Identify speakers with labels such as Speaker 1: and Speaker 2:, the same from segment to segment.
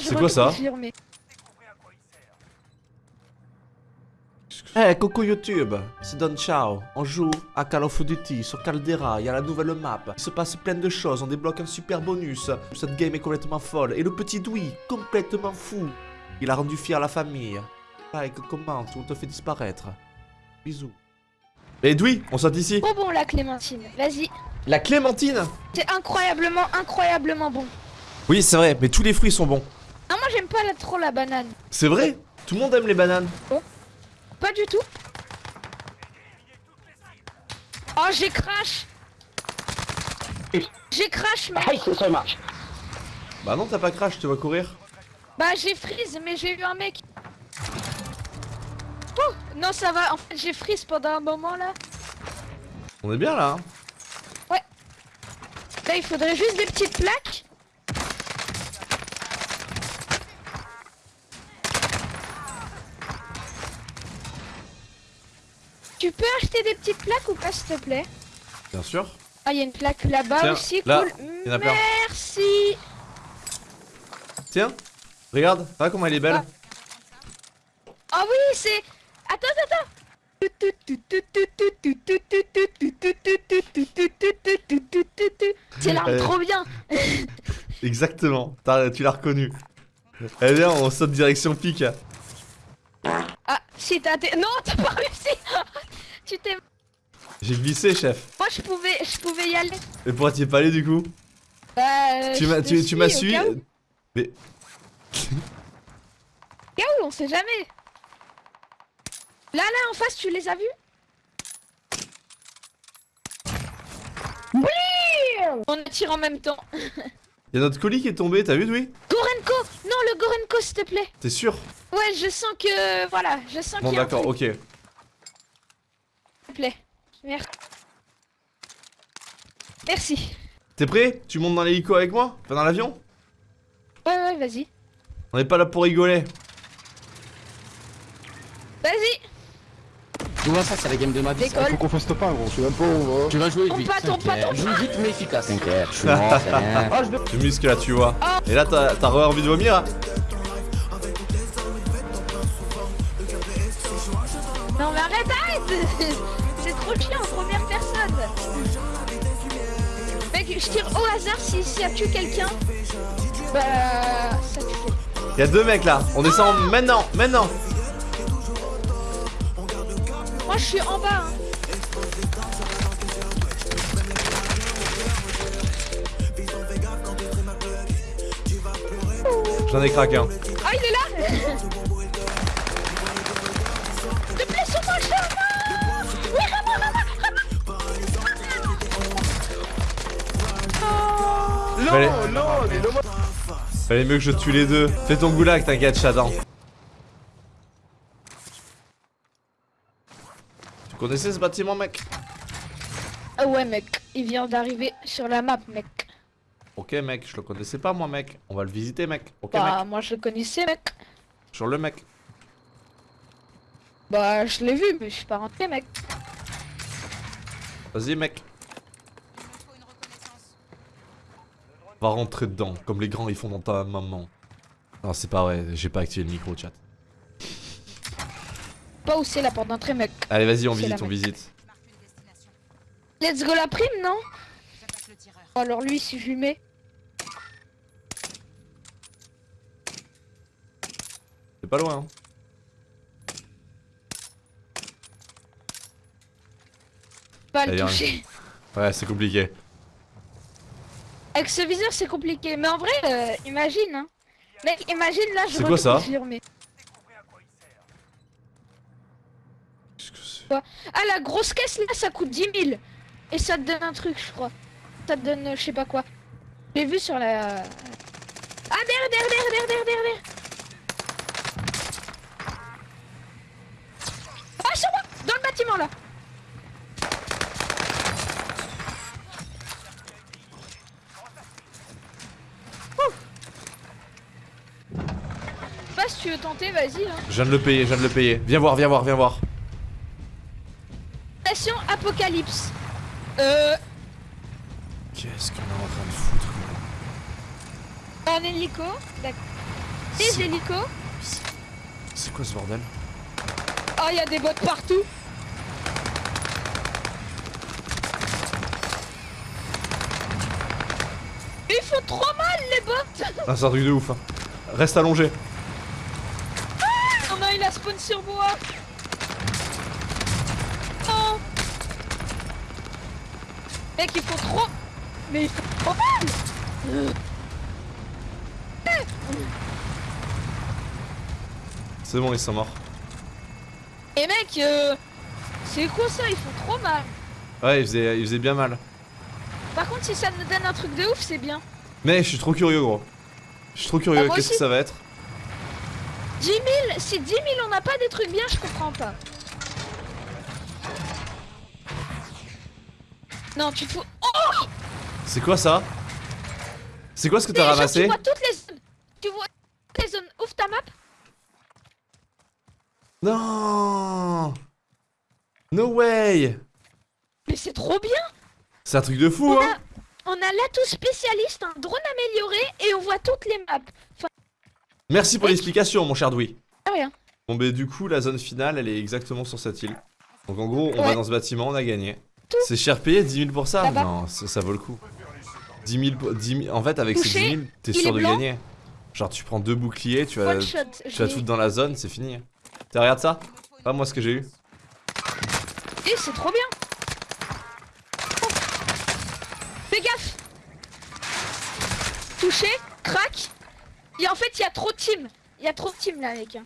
Speaker 1: je
Speaker 2: C'est quoi ça Eh, coucou YouTube, c'est Don Ciao. On joue à Call of Duty sur Caldera, il y a la nouvelle map. Il se passe plein de choses, on débloque un super bonus. Cette game est complètement folle. Et le petit Dewey, complètement fou. Il a rendu fier la famille. Like, commente, ou on te fait disparaître. Bisous. Et Dewey, on saute ici.
Speaker 1: Trop bon la clémentine, vas-y.
Speaker 2: La clémentine
Speaker 1: C'est incroyablement, incroyablement bon.
Speaker 2: Oui, c'est vrai, mais tous les fruits sont bons.
Speaker 1: Moi j'aime pas trop la banane.
Speaker 2: C'est vrai? Tout le monde aime les bananes.
Speaker 1: Pas du tout. Oh, j'ai crash. J'ai crash, mais...
Speaker 3: Thank you so much.
Speaker 2: Bah non, t'as pas crash, tu vas courir.
Speaker 1: Bah, j'ai freeze, mais j'ai eu un mec. Oh, non, ça va. En fait, j'ai freeze pendant un moment, là.
Speaker 2: On est bien là. hein.
Speaker 1: Là, il faudrait juste des petites plaques. Tu peux acheter des petites plaques ou pas, s'il te plaît?
Speaker 2: Bien sûr.
Speaker 1: Ah, il y a une plaque là-bas aussi,
Speaker 2: là,
Speaker 1: cool.
Speaker 2: a.
Speaker 1: Merci.
Speaker 2: Tiens, regarde, regarde comment elle est belle.
Speaker 1: Ah oui, c'est... Attends, attends. C'est l'arme
Speaker 2: Euh.
Speaker 1: trop bien.
Speaker 2: Exactement, tu l'as reconnu. Eh bien, on saute direction pique.
Speaker 1: Ah, si t'as... Non, t'as pas réussi. Tu t'es...
Speaker 2: J'ai glissé, chef.
Speaker 1: Moi, je pouvais, je pouvais y aller.
Speaker 2: Et pourquoi t'y es pas allé du coup
Speaker 1: Bah,
Speaker 2: Tu m'as tu, tu
Speaker 1: suis
Speaker 2: suivi
Speaker 1: où.
Speaker 2: Mais
Speaker 1: où, on sait jamais. Là, là, en face, tu les as vus Oui On tire en même temps.
Speaker 2: y a notre colis qui est tombé, t'as vu, oui
Speaker 1: Gorenko Non, le Gorenko, s'il te plaît.
Speaker 2: T'es sûr
Speaker 1: Ouais, je sens que... Voilà, je sens
Speaker 2: Bon,
Speaker 1: qu'il y a un
Speaker 2: d'accord, ok.
Speaker 1: Plaît. Merci. Merci.
Speaker 2: T'es prêt? Tu montes dans l'hélico avec moi? Enfin, dans l'avion?
Speaker 1: Ouais, ouais, vas-y.
Speaker 2: On est pas là pour rigoler.
Speaker 1: Vas-y,
Speaker 4: Comment ça, c'est la game de ma vie
Speaker 1: décolle.
Speaker 5: Faut qu'on fasse top 1 gros, je sais même pas où on va.
Speaker 4: Tu vas jouer vite, Joue vite mais efficace, t'inquiète. Je suis mort.
Speaker 3: Oh, je.
Speaker 2: Tu muscles là, tu vois. Et là, t'as t'as re envie de vomir hein
Speaker 1: Non, mais arrête, arrête Trop chiant, première personne. Mec, je tire au hasard si ça tue quelqu'un. Bah, ça tue.
Speaker 2: Y a deux mecs là. On descend maintenant, maintenant.
Speaker 1: Moi, je suis en bas. hein.
Speaker 2: J'en ai craqué un.
Speaker 1: Ah,
Speaker 2: Fallait,
Speaker 5: Non, non,
Speaker 2: fallait mieux que je tue les deux. Fais ton goulag, t'inquiète, chaton. Tu connaissais ce bâtiment, mec?
Speaker 1: Ah ouais, mec, il vient d'arriver sur la map, mec.
Speaker 2: Ok, mec, je le connaissais pas, moi, mec. On va le visiter, mec. Ok,
Speaker 1: Bah,
Speaker 2: mec.
Speaker 1: moi, je le connaissais, mec.
Speaker 2: Sur le mec.
Speaker 1: Bah, je l'ai vu, mais je suis pas rentré, mec.
Speaker 2: Vas-y, mec. Va rentrer dedans, comme les grands ils font dans ta maman. Non, c'est pas vrai, j'ai pas activé le micro, chat.
Speaker 1: Pas où c'est la porte d'entrée, mec.
Speaker 2: Allez, vas-y, on visite, on visite.
Speaker 1: Let's go la prime, non? Oh, Alors lui, si je lui mets...
Speaker 2: C'est pas loin, hein.
Speaker 1: Pas le toucher.
Speaker 2: Ouais, c'est compliqué.
Speaker 1: Avec ce viseur, c'est compliqué. Mais en vrai, euh, imagine, hein. Mec, imagine là, je
Speaker 2: C'est quoi ça
Speaker 1: reconfirme, mais-
Speaker 2: Qu'est-ce que c'est
Speaker 1: Ah, la grosse caisse là, ça coûte 10 000. Et ça te donne un truc, je crois. Ça te donne, euh, je sais pas quoi. J'ai vu sur la. Ah, derrière, derrière, derrière, derrière, derrière, derrière. Ah, sur moi Dans le bâtiment là Ouh. Je sais pas si tu veux tenter, vas-y. Hein.
Speaker 2: Je viens de le payer, je viens de le payer. Viens voir, viens voir, viens voir.
Speaker 1: Station Apocalypse. Euh.
Speaker 2: Qu'est-ce qu'on est en train de foutre
Speaker 1: En hélico. D'accord. Des
Speaker 2: C'est-
Speaker 1: hélicos.
Speaker 2: C'est quoi ce bordel?
Speaker 1: Oh, il y a des bots partout. Ils font trop mal les bots.
Speaker 2: Ah, c'est un truc de ouf. hein. Reste allongé.
Speaker 1: Il spawn sur moi. Oh. Mec, ils font trop. Mais ils font trop mal.
Speaker 2: C'est bon, ils sont morts.
Speaker 1: Et mec, euh, c'est quoi ça Ils font trop mal.
Speaker 2: Ouais, ils faisaient, ils faisaient bien mal.
Speaker 1: Par contre, si ça nous donne un truc de ouf, c'est bien.
Speaker 2: Mais je suis trop curieux, gros. Je suis trop curieux.
Speaker 1: Ah,
Speaker 2: Qu'est-ce que ça va être
Speaker 1: 10 000 Si 10 000 on n'a pas des trucs bien, je comprends pas. Non, tu te fous. Oh
Speaker 2: C'est quoi ça? C'est quoi ce que t'as ramassé?
Speaker 1: Tu vois toutes les zones. Tu vois toutes les zones. Ouvre ta map?
Speaker 2: Non No way
Speaker 1: Mais c'est trop bien.
Speaker 2: C'est un truc de fou,
Speaker 1: On
Speaker 2: hein
Speaker 1: a, on a l'atout spécialiste, un drone amélioré et on voit toutes les maps. Enfin,
Speaker 2: Merci pour l'explication, mon cher Dewey.
Speaker 1: rien.
Speaker 2: Bon, bah, du coup, la zone finale, elle est exactement sur cette île. Donc, en gros, on va dans ce bâtiment, on a gagné. C'est cher payé, 10 000 pour ça? Non, ça, ça vaut le coup. 10 000, pour- 10 000 En fait, avec ces
Speaker 1: Touché,
Speaker 2: 10 000, t'es sûr de gagner. Genre, tu prends deux boucliers, tu vas,
Speaker 1: shot.
Speaker 2: tu vas tout dans la zone, c'est fini. Tu regarde ça? Pas moi ce que j'ai eu.
Speaker 1: Eh, c'est trop bien. Oh. Fais gaffe. Touché, crac. Et en fait, il y a trop de team. Il y a trop de team là, mec.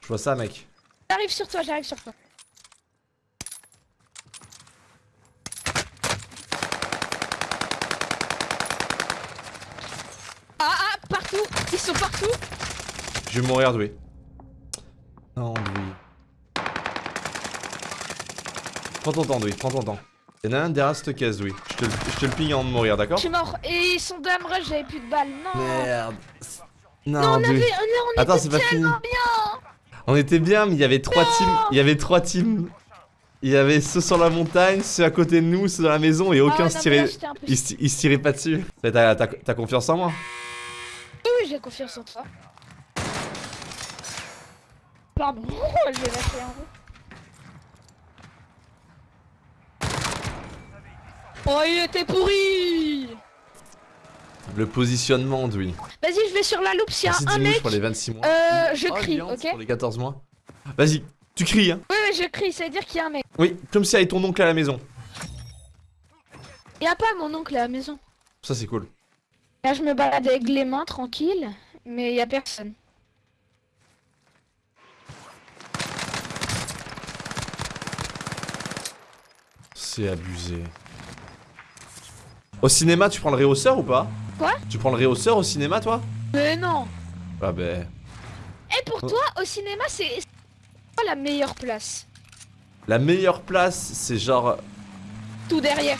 Speaker 2: Je vois ça, mec.
Speaker 1: J'arrive sur toi, j'arrive sur toi. Ah ah, partout, ils sont partout.
Speaker 2: Je vais mourir, Dewey. Non, Dewey. Prends ton temps, Dewey, prends ton temps. Y'en a un derrière cette caisse, Dewey. Je te, le- je te le ping avant de mourir,
Speaker 1: Je
Speaker 2: d'accord
Speaker 1: suis mort. Et ils sont dame rush, j'avais plus de balles. Non.
Speaker 2: Merde.
Speaker 1: Non,
Speaker 2: Non,
Speaker 1: on avait,
Speaker 2: Attends,
Speaker 1: était
Speaker 2: c'est pas fini.
Speaker 1: tellement bien.
Speaker 2: On était bien, mais il y avait trois
Speaker 1: Non.
Speaker 2: teams. Il y avait trois teams. Il y avait ceux sur la montagne, ceux à côté de nous, ceux dans la maison, et
Speaker 1: Ah
Speaker 2: aucun
Speaker 1: ouais,
Speaker 2: se tirait.
Speaker 1: là, peu-
Speaker 2: Ils se tiraient pas dessus. Mais T'as confiance en moi
Speaker 1: Oui, oui, j'ai confiance en toi. Pardon, je vais lâcher un peu. Oh, il était pourri
Speaker 2: Le positionnement, Dewey.
Speaker 1: Vas-y, je vais sur la loupe, s'il y a
Speaker 2: Merci
Speaker 1: un mec,
Speaker 2: pour les 26 mois.
Speaker 1: euh, je
Speaker 2: Oh,
Speaker 1: crie, ok
Speaker 2: Pour les 14 mois. Vas-y, tu cries, hein.
Speaker 1: Oui, oui, je crie, ça veut dire qu'il y a un mec.
Speaker 2: Oui, comme si avec ton oncle à la maison.
Speaker 1: Il y a pas mon oncle à la maison.
Speaker 2: Ça, c'est cool.
Speaker 1: Là, je me balade avec les mains, tranquille, mais il y a personne.
Speaker 2: C'est abusé. Au cinéma, tu prends le réhausseur ou pas
Speaker 1: Quoi
Speaker 2: Tu prends le réhausseur au cinéma, toi
Speaker 1: Mais non
Speaker 2: Ah ben...
Speaker 1: Et pour
Speaker 2: Oh.
Speaker 1: toi, au cinéma, c'est quoi la meilleure place?
Speaker 2: La meilleure place, c'est genre...
Speaker 1: Tout derrière.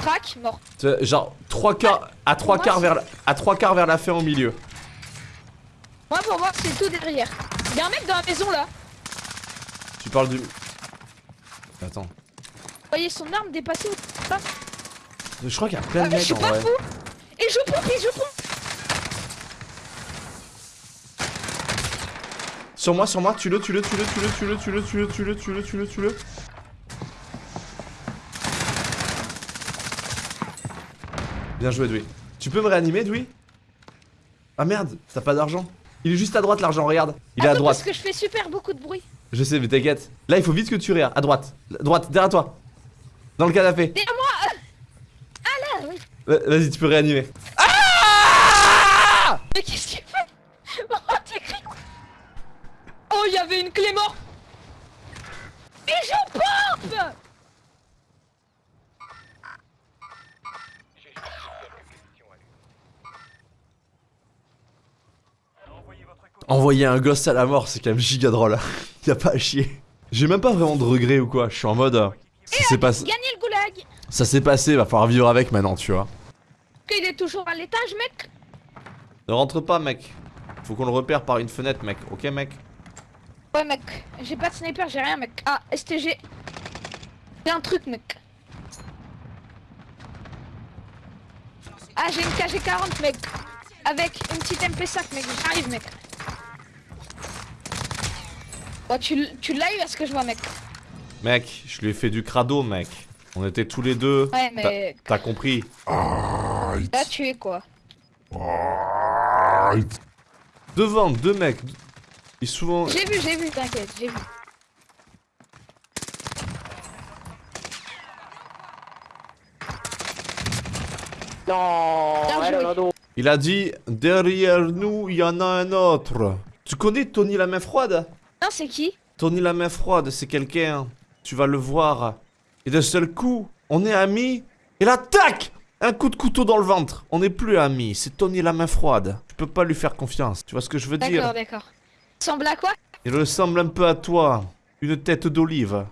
Speaker 1: Crac, mort.
Speaker 2: Genre, trois quarts... À trois quarts vers la... À trois quarts vers la fin au milieu.
Speaker 1: Moi, pour moi, c'est tout derrière. Il y a un mec dans la maison là.
Speaker 2: Tu parles du... Attends.
Speaker 1: Voyez son arme dépasser ou pas
Speaker 2: Je crois qu'il y a plein de
Speaker 1: Ah, mais
Speaker 2: mecs
Speaker 1: je suis
Speaker 2: en
Speaker 1: pas
Speaker 2: vrai.
Speaker 1: fou Et je pompe, et je pompe
Speaker 2: Sur moi, sur moi, tue-le, tue-le, tue-le, tue-le, tue-le, tue-le, tue-le, tue-le, tue-le, tue-le, tue-le. Bien joué, Dewey. Tu peux me réanimer, Dewey Ah merde, t'as pas d'argent. Il est juste à droite, l'argent, regarde. Il est à droite.
Speaker 1: Parce que je fais super beaucoup de bruit.
Speaker 2: Je sais, mais t'inquiète. Là, il faut vite que tu réa. À droite. À droite, derrière toi. Dans le canapé.
Speaker 1: Derrière moi euh. Ah là oui.
Speaker 2: Va- Vas-y, tu peux réanimer.
Speaker 1: Mais qu'est-ce qu'il fait Oh, t'es cri- Oh, il y avait une clé mort Et je pompe
Speaker 2: Envoyer un gosse à la mort, c'est quand même giga drôle. y a pas à chier. J'ai même pas vraiment de regrets ou quoi. Je suis en mode. Euh, Ça s'est passé.
Speaker 1: Gagner le goulag
Speaker 2: Ça s'est passé, va falloir vivre avec maintenant, tu vois.
Speaker 1: Qu'il est toujours à l'étage, mec
Speaker 2: Ne rentre pas, mec. Faut qu'on le repère par une fenêtre, mec. Ok, mec
Speaker 1: Ouais, mec. J'ai pas de sniper, j'ai rien, mec. Ah, STG. C'est un truc, mec. Ah, j'ai une KG40, mec. Avec une petite MP5, mec. J'arrive, mec. Bon, tu, l- tu l'as eu à ce que je vois, mec.
Speaker 2: Mec, je lui ai fait du crado, mec. On était tous les deux.
Speaker 1: Ouais, mais
Speaker 2: T'as compris
Speaker 1: là, tu es quoi
Speaker 2: Devant, deux mecs. Et souvent...
Speaker 1: J'ai vu, j'ai vu, t'inquiète, j'ai vu.
Speaker 5: Non.
Speaker 2: Il a dit, derrière nous, il y en a un autre. Tu connais Tony la main froide?
Speaker 1: Non, c'est qui?
Speaker 2: Tony la main froide, c'est quelqu'un. Tu vas le voir. Et d'un seul coup, on est amis. Et là, tac Un coup de couteau dans le ventre. On n'est plus amis. C'est Tony la main froide. Tu peux pas lui faire confiance. Tu vois ce que je veux dire?
Speaker 1: D'accord, d'accord. Semble à quoi?
Speaker 2: Il ressemble un peu à toi. Une tête d'olive.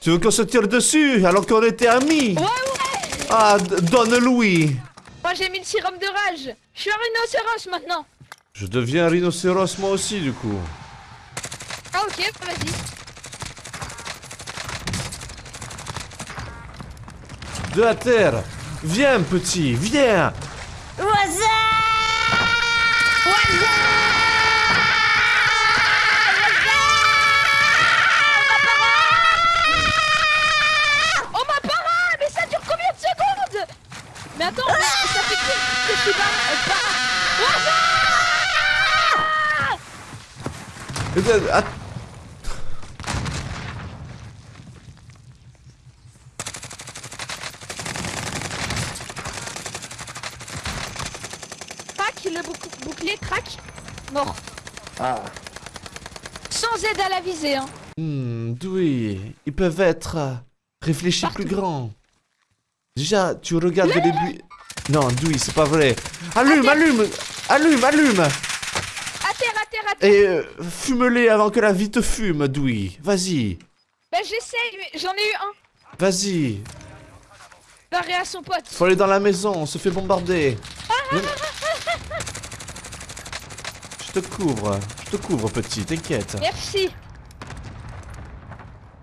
Speaker 2: Tu veux qu'on se tire dessus alors qu'on était amis?
Speaker 1: Ouais, ouais
Speaker 2: Ah, donne-lui
Speaker 1: Moi, j'ai mis le sérum de rage. Je suis un rhinocéros maintenant.
Speaker 2: Je deviens un rhinocéros moi aussi du coup.
Speaker 1: Ah, ok, vas-y.
Speaker 2: De la terre. Viens petit, viens.
Speaker 1: Oh, ma parole Mais ça dure combien de secondes? Mais attends, mais ça fait que, que je suis pas... euh, pas...
Speaker 2: Euh, att-
Speaker 1: Crac, le bouc- bouclier crac. Mort.
Speaker 5: Ah,
Speaker 1: Sans aide à la visée, hein.
Speaker 2: Hmm, oui, ils peuvent être euh, réfléchis plus grands. Déjà, tu regardes les buts. Non, Dewey, c'est pas vrai. Allume, allume Allume, allume
Speaker 1: À terre, à terre, à terre.
Speaker 2: Et euh, fume-les avant que la vie te fume, Dewey. Vas-y,
Speaker 1: Bah, j'essaye, j'en ai eu un.
Speaker 2: vas-y.
Speaker 1: Barré à son pote.
Speaker 2: Faut aller dans la maison, on se fait bombarder. Viens. Je te couvre, je te couvre, petit, t'inquiète.
Speaker 1: Merci.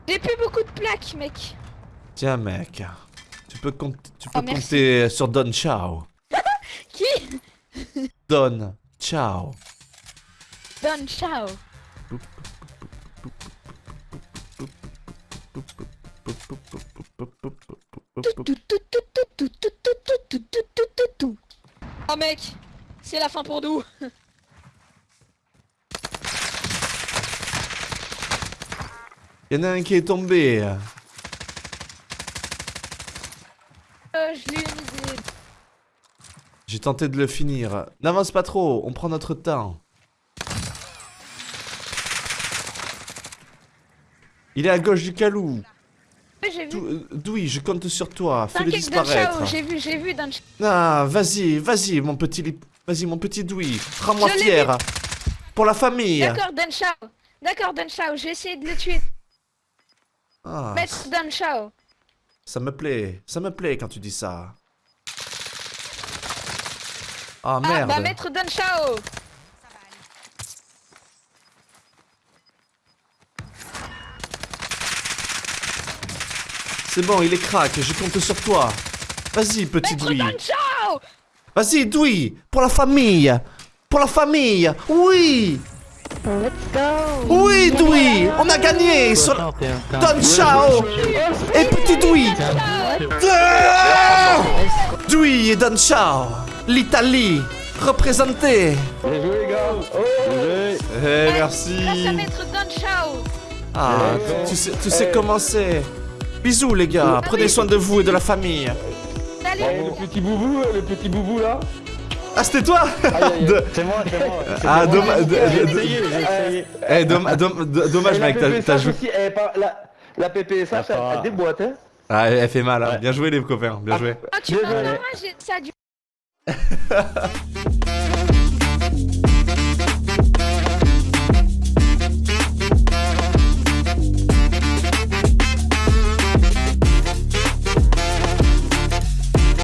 Speaker 1: J'ai plus beaucoup de plaques, mec.
Speaker 2: Tiens, mec. Tu peux, compte- tu peux
Speaker 1: Oh, merci.
Speaker 2: compter sur Don Ciao.
Speaker 1: Qui?
Speaker 2: Don Ciao.
Speaker 1: Don Ciao. Oh mec, c'est la fin pour nous.
Speaker 2: Il y en a un qui est tombé.
Speaker 1: Euh, je.
Speaker 2: J'ai tenté de le finir. N'avance pas trop, on prend notre temps. Il est à gauche du calou.
Speaker 1: Ouais, j'ai vu.
Speaker 2: Dou- euh, je compte sur toi. Fais-le disparaître.
Speaker 1: J'ai vu, j'ai vu.
Speaker 2: Ah, vas-y, vas-y, mon petit lip- Vas-y, mon petit Dewey. Rends-moi fier. Pour la famille.
Speaker 1: D'accord, Don Ciao. D'accord, Don Ciao, j'ai essayé de le tuer.
Speaker 2: Ah,
Speaker 1: Maître Don Ciao.
Speaker 2: ça me plaît. Ça me plaît quand tu dis ça. Ah,
Speaker 1: Ah,
Speaker 2: merde.
Speaker 1: bah Maître Don Ciao.
Speaker 2: C'est bon, il est crack. Je compte sur toi. Vas-y, petit
Speaker 1: Maître Ciao.
Speaker 2: Vas-y, Dewey. Pour la famille. Pour la famille. Oui.
Speaker 3: Let's go
Speaker 2: Oui, Dewey. On a gagné. Sur... Don Ciao. Et petit Dewey. Ah Dewey et Don Ciao. L'Italie. Représentée.
Speaker 5: bien joué, les gars. Bien joué.
Speaker 2: Eh,
Speaker 1: Grâce à
Speaker 2: merci.
Speaker 1: Maître Don Ciao.
Speaker 2: Ah, tu sais, tu sais comment c'est. Bisous, les gars. Prenez soin de vous et de la famille.
Speaker 1: Salut.
Speaker 5: Eh, le petit boubou, le petit boubou là.
Speaker 2: Ah, c'était toi
Speaker 5: C'est moi, c'est moi.
Speaker 2: Ah, dommage- de-
Speaker 5: J'ai
Speaker 2: de-
Speaker 5: essayé, j'ai essayé.
Speaker 2: Eh, domm- domm- do- dommage, mec. T'as- joué.
Speaker 5: pas- la, PPSH, elle, déboîte, hein.
Speaker 2: Ah, elle fait mal. hein. Bien joué, les copains. Bien joué.
Speaker 1: Ah, tu m'as dommage, ça a dû...